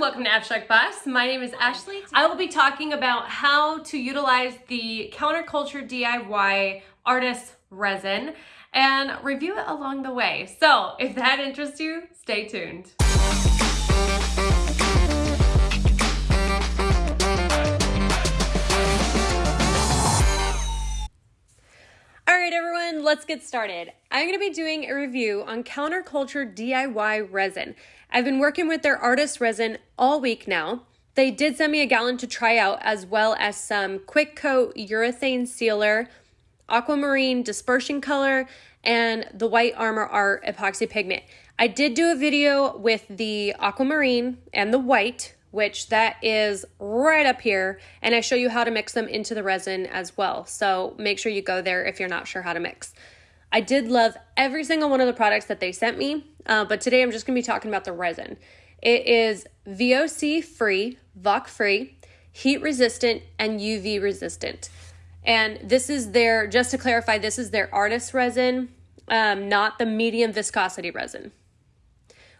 welcome to Abstract Boss. My name is Ashley. I will be talking about how to utilize the Counterculture DIY Artist Resin and review it along the way. So if that interests you, stay tuned. Right, everyone, let's get started. I'm going to be doing a review on Counterculture DIY resin. I've been working with their artist resin all week now. They did send me a gallon to try out, as well as some quick coat urethane sealer, aquamarine dispersion color, and the white armor art epoxy pigment. I did do a video with the aquamarine and the white, which that is right up here, and I show you how to mix them into the resin as well. So make sure you go there if you're not sure how to mix. I did love every single one of the products that they sent me, uh, but today I'm just gonna be talking about the resin. It is VOC free, VOC free, heat resistant, and UV resistant. And this is their, just to clarify, this is their artist resin, um, not the medium viscosity resin.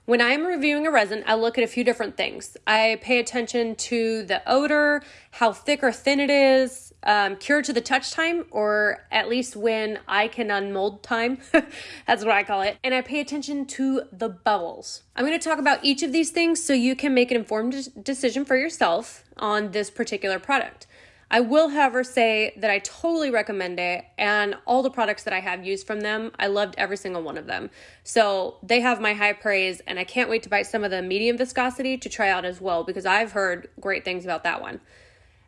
When I'm reviewing a resin, I look at a few different things. I pay attention to the odor, how thick or thin it is, um, cure to the touch time, or at least when I can unmold time. That's what I call it. And I pay attention to the bubbles. I'm going to talk about each of these things so you can make an informed decision for yourself on this particular product. I will, however, say that I totally recommend it, and all the products that I have used from them, I loved every single one of them. So they have my high praise, and I can't wait to buy some of the medium viscosity to try out as well because I've heard great things about that one.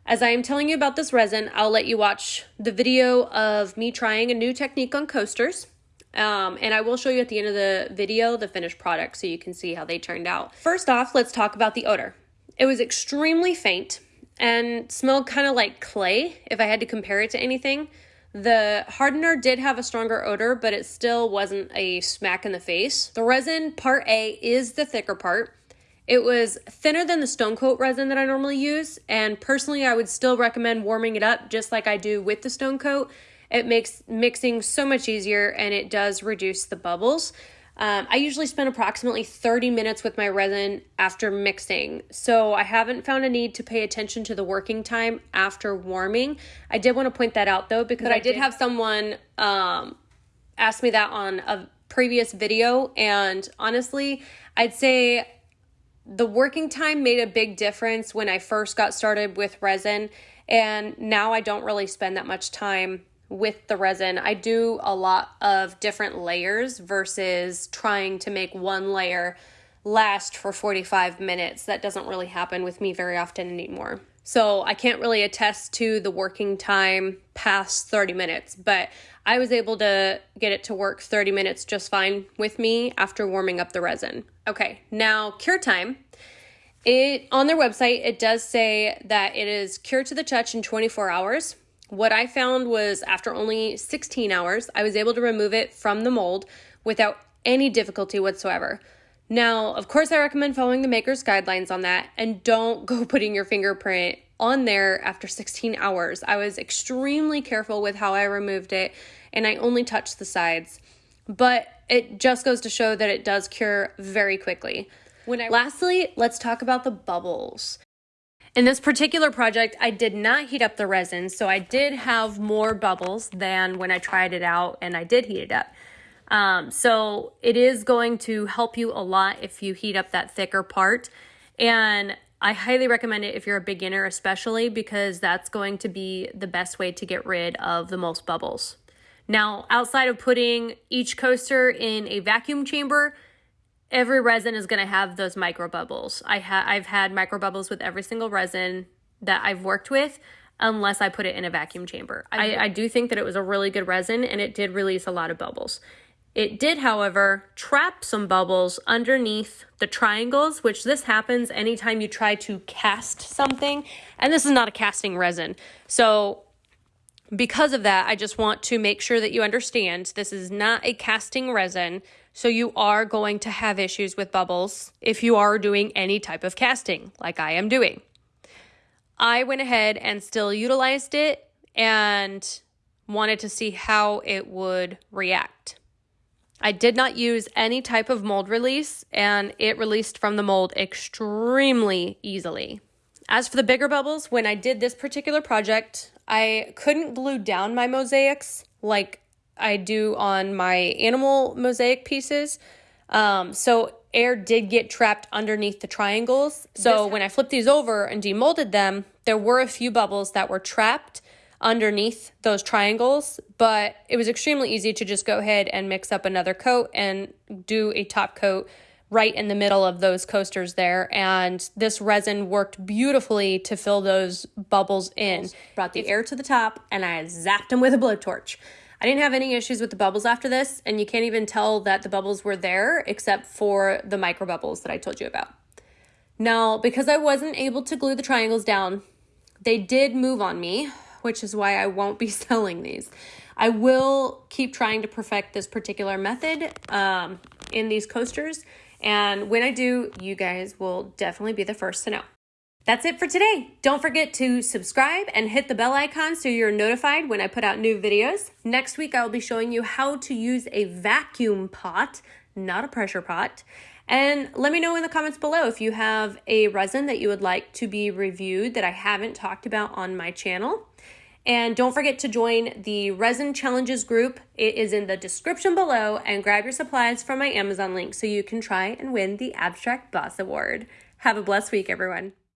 As I am telling you about this resin, I'll let you watch the video of me trying a new technique on coasters. Um, and I will show you at the end of the video the finished product so you can see how they turned out. First off, let's talk about the odor. It was extremely faint and smelled kind of like clay if I had to compare it to anything. The hardener did have a stronger odor, but it still wasn't a smack in the face. The resin, part A, is the thicker part. It was thinner than the stone coat resin that I normally use, and personally, I would still recommend warming it up just like I do with the stone coat. It makes mixing so much easier and it does reduce the bubbles. Um, I usually spend approximately 30 minutes with my resin after mixing, so I haven't found a need to pay attention to the working time after warming. I did want to point that out though, because I, I did, did have someone um, ask me that on a previous video, and honestly, I'd say the working time made a big difference when I first got started with resin, and now I don't really spend that much time with the resin. I do a lot of different layers versus trying to make one layer last for 45 minutes. That doesn't really happen with me very often anymore. So I can't really attest to the working time past 30 minutes, but I was able to get it to work 30 minutes just fine with me after warming up the resin. Okay, now cure time. It on their website it does say that it is cured to the touch in 24 hours. What I found was after only 16 hours, I was able to remove it from the mold without any difficulty whatsoever. Now, of course, I recommend following the maker's guidelines on that and don't go putting your fingerprint on there after 16 hours. I was extremely careful with how I removed it and I only touched the sides. But it just goes to show that it does cure very quickly. When I Lastly, let's talk about the bubbles. In this particular project, I did not heat up the resin, so I did have more bubbles than when I tried it out and I did heat it up. Um, so it is going to help you a lot if you heat up that thicker part. And I highly recommend it if you're a beginner, especially because that's going to be the best way to get rid of the most bubbles. Now, outside of putting each coaster in a vacuum chamber, every resin is going to have those micro bubbles. I ha- I've had micro bubbles with every single resin that I've worked with unless I put it in a vacuum chamber. I, I do think that it was a really good resin and it did release a lot of bubbles. It did, however, trap some bubbles underneath the triangles, which this happens anytime you try to cast something. And this is not a casting resin. So because of that, I just want to make sure that you understand this is not a casting resin. So you are going to have issues with bubbles if you are doing any type of casting like I am doing. I went ahead and still utilized it and wanted to see how it would react. I did not use any type of mold release and it released from the mold extremely easily. As for the bigger bubbles, when I did this particular project, I couldn't glue down my mosaics like I do on my animal mosaic pieces. Um, so air did get trapped underneath the triangles. So this when I flipped these over and demolded them, there were a few bubbles that were trapped underneath those triangles, but it was extremely easy to just go ahead and mix up another coat and do a top coat right in the middle of those coasters there. And this resin worked beautifully to fill those bubbles in. Brought the air to the top and I zapped them with a blowtorch. I didn't have any issues with the bubbles after this, and you can't even tell that the bubbles were there except for the micro bubbles that I told you about. Now, because I wasn't able to glue the triangles down, they did move on me, which is why I won't be selling these. I will keep trying to perfect this particular method um, in these coasters, and when I do, you guys will definitely be the first to know. That's it for today. Don't forget to subscribe and hit the bell icon so you're notified when I put out new videos. Next week, I will be showing you how to use a vacuum pot, not a pressure pot. And let me know in the comments below if you have a resin that you would like to be reviewed that I haven't talked about on my channel. And don't forget to join the Resin Challenges group. It is in the description below and grab your supplies from my Amazon link so you can try and win the Abstract Boss Award. Have a blessed week, everyone.